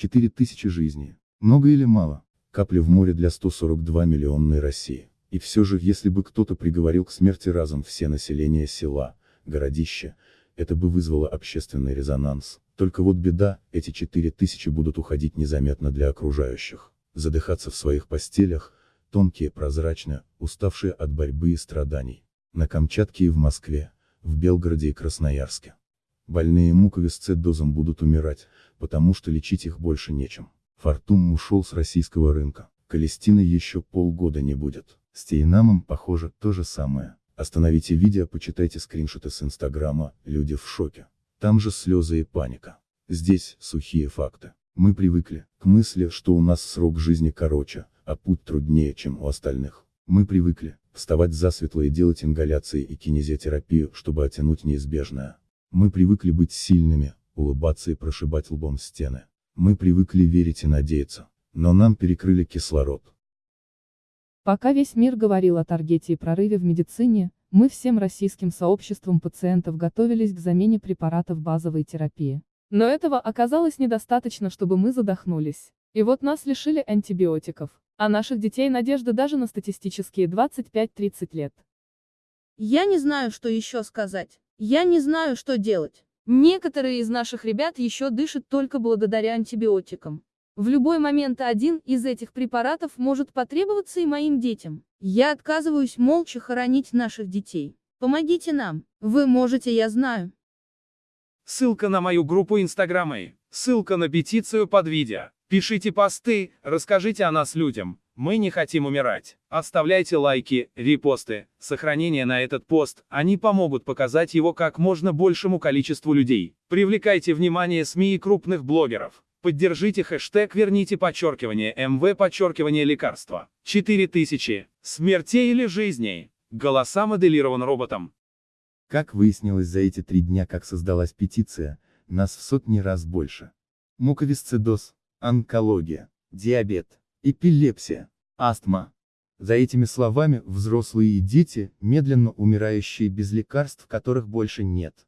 4000 жизней. Много или мало? Капля в море для 142 миллионной России. И все же, если бы кто-то приговорил к смерти разом все население села, городища, это бы вызвало общественный резонанс. Только вот беда, эти 4000 будут уходить незаметно для окружающих, задыхаться в своих постелях, тонкие, прозрачные, уставшие от борьбы и страданий. На Камчатке и в Москве, в Белгороде и Красноярске. Больные муковисцидозом будут умирать, потому что лечить их больше нечем. Фортум ушел с российского рынка. Калестины еще полгода не будет. С Тейнамом, похоже, то же самое. Остановите видео, почитайте скриншоты с инстаграма, люди в шоке. Там же слезы и паника. Здесь, сухие факты. Мы привыкли к мысли, что у нас срок жизни короче, а путь труднее, чем у остальных. Мы привыкли вставать засветло и делать ингаляции и кинезиотерапию, чтобы оттянуть неизбежное. Мы привыкли быть сильными, улыбаться и прошибать лбом стены. Мы привыкли верить и надеяться. Но нам перекрыли кислород. Пока весь мир говорил о таргете и прорыве в медицине, мы всем российским сообществом пациентов готовились к замене препаратов базовой терапии. Но этого оказалось недостаточно, чтобы мы задохнулись. И вот нас лишили антибиотиков, а наших детей надежда даже на статистические 25-30 лет. Я не знаю, что еще сказать. Я не знаю, что делать. Некоторые из наших ребят еще дышат только благодаря антибиотикам. В любой момент один из этих препаратов может потребоваться и моим детям. Я отказываюсь молча хоронить наших детей. Помогите нам. Вы можете, я знаю. Ссылка на мою группу Инстаграма и ссылка на петицию под видео. Пишите посты, расскажите о нас людям. Мы не хотим умирать. Оставляйте лайки, репосты, сохранение на этот пост, они помогут показать его как можно большему количеству людей. Привлекайте внимание СМИ и крупных блогеров. Поддержите хэштег «Верните подчеркивание МВ подчеркивание лекарства». 4000. Смертей или жизней. Голоса моделирован роботом. Как выяснилось за эти три дня, как создалась петиция, нас в сотни раз больше. Муковисцидоз, онкология, диабет, эпилепсия, астма. За этими словами, взрослые и дети, медленно умирающие без лекарств, которых больше нет.